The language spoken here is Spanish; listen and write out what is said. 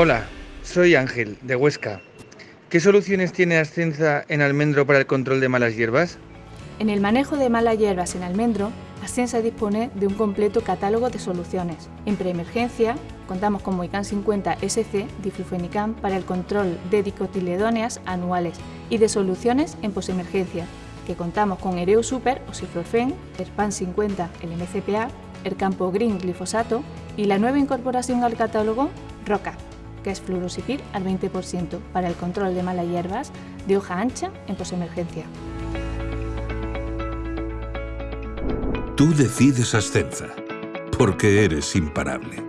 Hola, soy Ángel, de Huesca. ¿Qué soluciones tiene Ascensa en almendro para el control de malas hierbas? En el manejo de malas hierbas en almendro, Ascensa dispone de un completo catálogo de soluciones. En preemergencia, contamos con Moican 50 SC diflufenicam para el control de dicotiledóneas anuales y de soluciones en posemergencia, que contamos con Ereo Super o Ciflorfen, Erpan 50 el MCPA, Ercampo Green glifosato y la nueva incorporación al catálogo Roca que es fluorosipir al 20% para el control de malas hierbas de hoja ancha en posemergencia. Tú decides Ascensa, porque eres imparable.